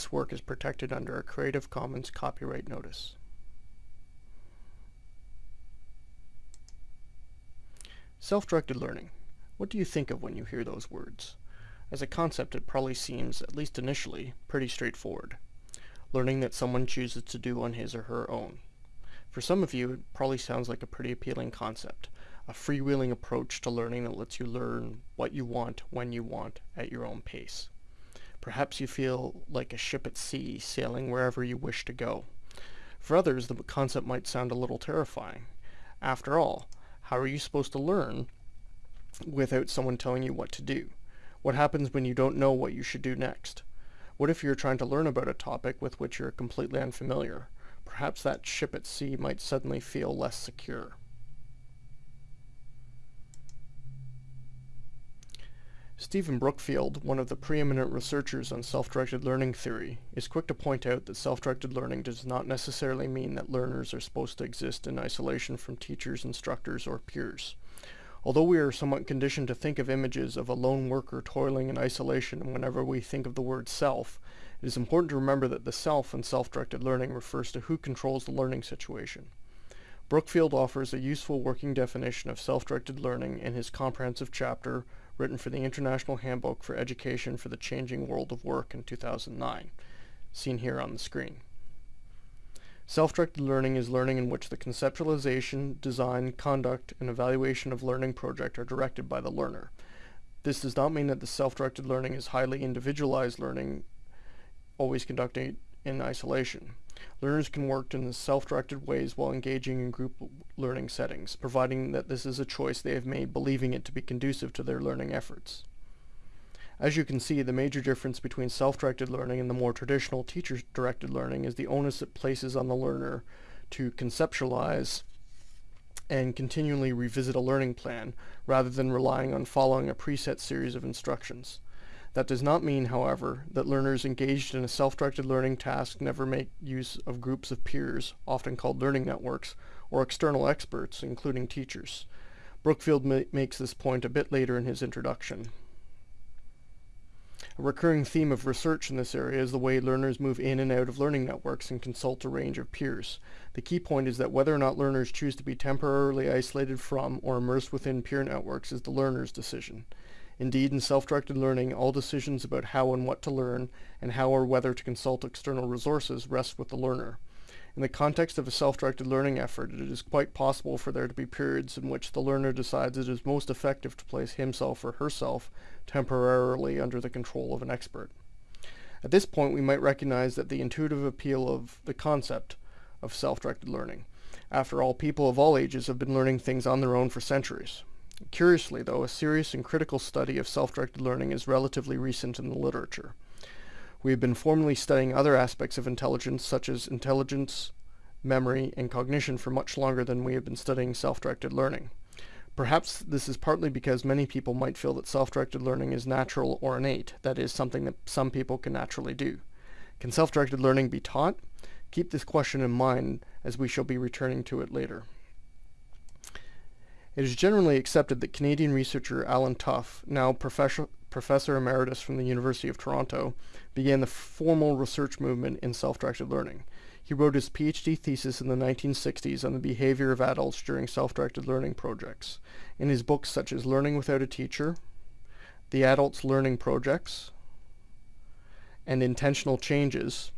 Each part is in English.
this work is protected under a Creative Commons copyright notice. Self-directed learning. What do you think of when you hear those words? As a concept, it probably seems, at least initially, pretty straightforward. Learning that someone chooses to do on his or her own. For some of you, it probably sounds like a pretty appealing concept, a freewheeling approach to learning that lets you learn what you want, when you want, at your own pace. Perhaps you feel like a ship at sea, sailing wherever you wish to go. For others, the concept might sound a little terrifying. After all, how are you supposed to learn without someone telling you what to do? What happens when you don't know what you should do next? What if you're trying to learn about a topic with which you're completely unfamiliar? Perhaps that ship at sea might suddenly feel less secure. Stephen Brookfield, one of the preeminent researchers on self-directed learning theory, is quick to point out that self-directed learning does not necessarily mean that learners are supposed to exist in isolation from teachers, instructors, or peers. Although we are somewhat conditioned to think of images of a lone worker toiling in isolation whenever we think of the word self, it is important to remember that the self in self-directed learning refers to who controls the learning situation. Brookfield offers a useful working definition of self-directed learning in his comprehensive chapter written for the International Handbook for Education for the Changing World of Work in 2009, seen here on the screen. Self-directed learning is learning in which the conceptualization, design, conduct, and evaluation of learning project are directed by the learner. This does not mean that the self-directed learning is highly individualized learning, always conducted in isolation. Learners can work in self-directed ways while engaging in group learning settings, providing that this is a choice they have made believing it to be conducive to their learning efforts. As you can see, the major difference between self-directed learning and the more traditional teacher-directed learning is the onus it places on the learner to conceptualize and continually revisit a learning plan, rather than relying on following a preset series of instructions. That does not mean, however, that learners engaged in a self-directed learning task never make use of groups of peers, often called learning networks, or external experts, including teachers. Brookfield ma makes this point a bit later in his introduction. A recurring theme of research in this area is the way learners move in and out of learning networks and consult a range of peers. The key point is that whether or not learners choose to be temporarily isolated from or immersed within peer networks is the learner's decision. Indeed, in self-directed learning, all decisions about how and what to learn, and how or whether to consult external resources rest with the learner. In the context of a self-directed learning effort, it is quite possible for there to be periods in which the learner decides it is most effective to place himself or herself temporarily under the control of an expert. At this point, we might recognize that the intuitive appeal of the concept of self-directed learning. After all, people of all ages have been learning things on their own for centuries. Curiously, though, a serious and critical study of self-directed learning is relatively recent in the literature. We have been formally studying other aspects of intelligence, such as intelligence, memory, and cognition for much longer than we have been studying self-directed learning. Perhaps this is partly because many people might feel that self-directed learning is natural or innate, that is, something that some people can naturally do. Can self-directed learning be taught? Keep this question in mind as we shall be returning to it later. It is generally accepted that Canadian researcher Allen Toughs, now professor, professor emeritus from the University of Toronto, began the formal research movement in self-directed learning. He wrote his PhD thesis in the 1960s on the behavior of adults during self-directed learning projects. In his books such as Learning Without a Teacher, The Adults Learning Projects, and Intentional Changes,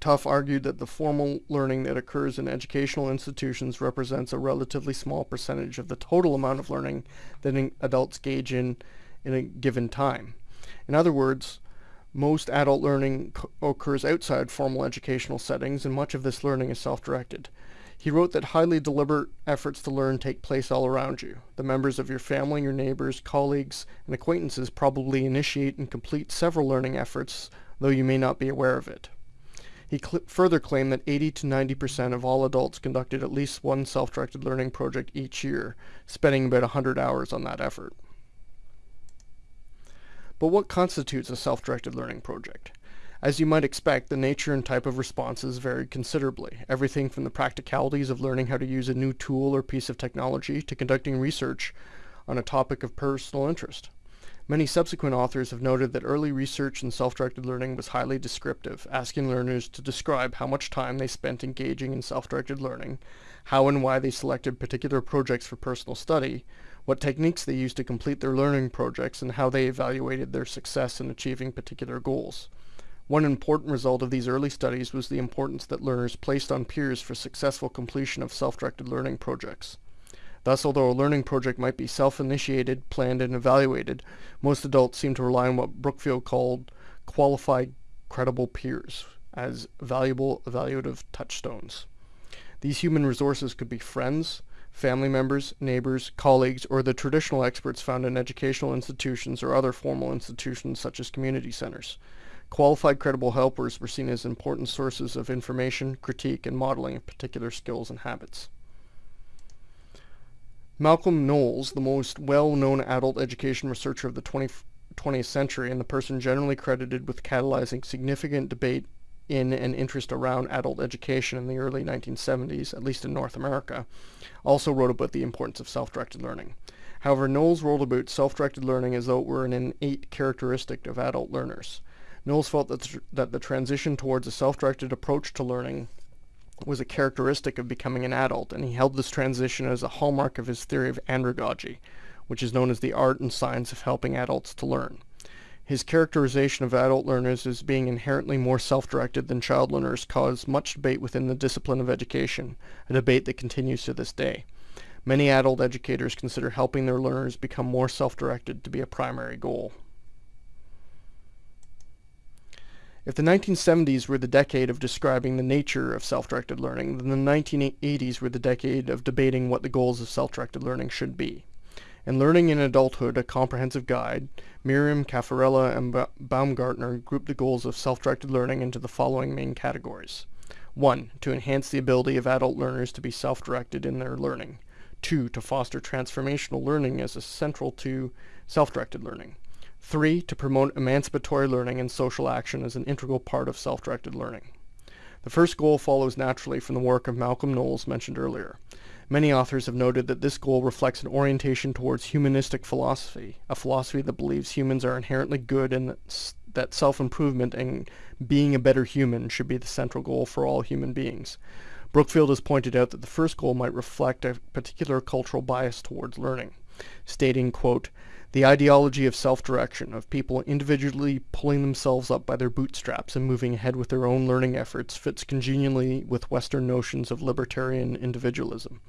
Toughs argued that the formal learning that occurs in educational institutions represents a relatively small percentage of the total amount of learning that adults gauge in in a given time. In other words, most adult learning occurs outside formal educational settings and much of this learning is self-directed. He wrote that highly deliberate efforts to learn take place all around you. The members of your family, your neighbors, colleagues, and acquaintances probably initiate and complete several learning efforts, though you may not be aware of it. He cl further claimed that 80 to 90% of all adults conducted at least one self-directed learning project each year, spending about 100 hours on that effort. But what constitutes a self-directed learning project? As you might expect, the nature and type of responses vary considerably, everything from the practicalities of learning how to use a new tool or piece of technology to conducting research on a topic of personal interest. Many subsequent authors have noted that early research in self-directed learning was highly descriptive, asking learners to describe how much time they spent engaging in self-directed learning, how and why they selected particular projects for personal study, what techniques they used to complete their learning projects, and how they evaluated their success in achieving particular goals. One important result of these early studies was the importance that learners placed on peers for successful completion of self-directed learning projects. Thus, although a learning project might be self-initiated, planned, and evaluated, most adults seem to rely on what Brookfield called qualified credible peers as valuable evaluative touchstones. These human resources could be friends, family members, neighbors, colleagues, or the traditional experts found in educational institutions or other formal institutions such as community centers. Qualified credible helpers were seen as important sources of information, critique, and modeling of particular skills and habits. Malcolm Knowles, the most well-known adult education researcher of the 20, 20th century and the person generally credited with catalyzing significant debate in and interest around adult education in the early 1970s, at least in North America, also wrote about the importance of self-directed learning. However, Knowles wrote about self-directed learning as though it were an innate characteristic of adult learners. Knowles felt that, that the transition towards a self-directed approach to learning was a characteristic of becoming an adult, and he held this transition as a hallmark of his theory of andragogy, which is known as the art and science of helping adults to learn. His characterization of adult learners as being inherently more self-directed than child learners caused much debate within the discipline of education, a debate that continues to this day. Many adult educators consider helping their learners become more self-directed to be a primary goal. If the 1970s were the decade of describing the nature of self-directed learning, then the 1980s were the decade of debating what the goals of self-directed learning should be. In Learning in Adulthood, a comprehensive guide, Merriam Caffarella, and ba Baumgartner grouped the goals of self-directed learning into the following main categories. 1. To enhance the ability of adult learners to be self-directed in their learning. 2. To foster transformational learning as a central to self-directed learning. Three, to promote emancipatory learning and social action as an integral part of self-directed learning. The first goal follows naturally from the work of Malcolm Knowles mentioned earlier. Many authors have noted that this goal reflects an orientation towards humanistic philosophy, a philosophy that believes humans are inherently good and that self-improvement and being a better human should be the central goal for all human beings. Brookfield has pointed out that the first goal might reflect a particular cultural bias towards learning, stating, quote, the ideology of self-direction, of people individually pulling themselves up by their bootstraps and moving ahead with their own learning efforts fits congenially with Western notions of libertarian individualism.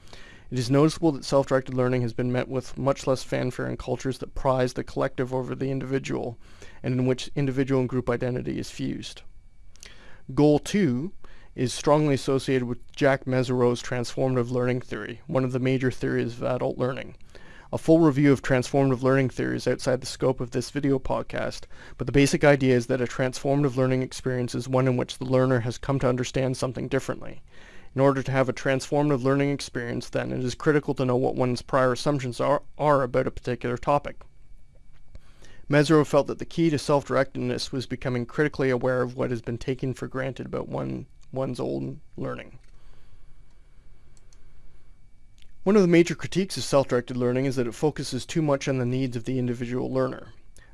It is noticeable that self-directed learning has been met with much less fanfare in cultures that prize the collective over the individual, and in which individual and group identity is fused. Goal 2 is strongly associated with Jack Mezirow transformative learning theory, one of the major theories of adult learning. A full review of transformative learning theory is outside the scope of this video podcast, but the basic idea is that a transformative learning experience is one in which the learner has come to understand something differently. In order to have a transformative learning experience, then, it is critical to know what one's prior assumptions are, are about a particular topic. Mezirow felt that the key to self-directedness was becoming critically aware of what has been taken for granted about one, one's own learning. One of the major critiques of self-directed learning is that it focuses too much on the needs of the individual learner.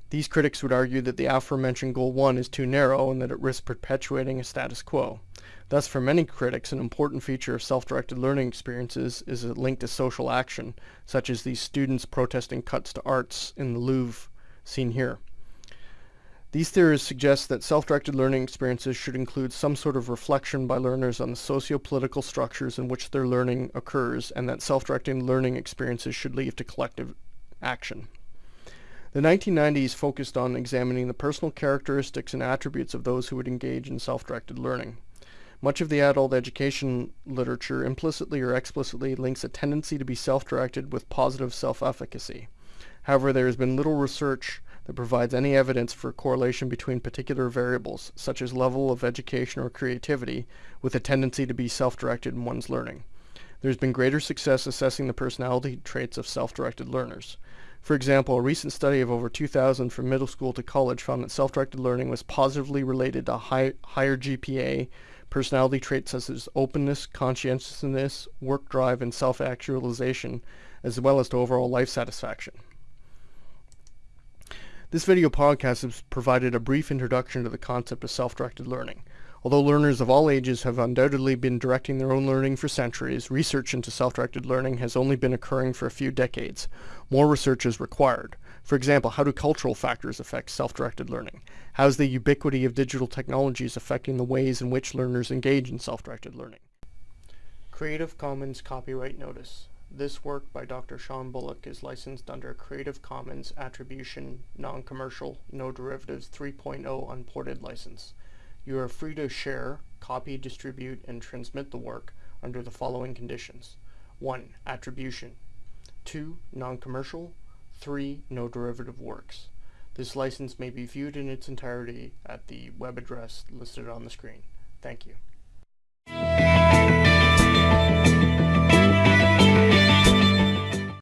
These critics would argue that the aforementioned Goal 1 is too narrow and that it risks perpetuating a status quo. Thus, for many critics, an important feature of self-directed learning experiences is a link to social action, such as these students protesting cuts to arts in the Louvre seen here. These theories suggest that self-directed learning experiences should include some sort of reflection by learners on the socio-political structures in which their learning occurs and that self-directed learning experiences should lead to collective action. The 1990s focused on examining the personal characteristics and attributes of those who would engage in self-directed learning. Much of the adult education literature implicitly or explicitly links a tendency to be self-directed with positive self-efficacy. However, there has been little research that provides any evidence for correlation between particular variables, such as level of education or creativity, with a tendency to be self-directed in one's learning. There has been greater success assessing the personality traits of self-directed learners. For example, a recent study of over 2,000 from middle school to college found that self-directed learning was positively related to high, higher GPA, personality traits such as openness, conscientiousness, work drive, and self-actualization, as well as to overall life satisfaction. This video podcast has provided a brief introduction to the concept of self-directed learning. Although learners of all ages have undoubtedly been directing their own learning for centuries, research into self-directed learning has only been occurring for a few decades. More research is required. For example, how do cultural factors affect self-directed learning? How is the ubiquity of digital technologies affecting the ways in which learners engage in self-directed learning? Creative Commons Copyright Notice. This work by Dr. Sean Bullock is licensed under Creative Commons Attribution Non-Commercial No Derivatives 3.0 Unported License. You are free to share, copy, distribute, and transmit the work under the following conditions. 1. Attribution. 2. Non-commercial. 3. No derivative works. This license may be viewed in its entirety at the web address listed on the screen. Thank you.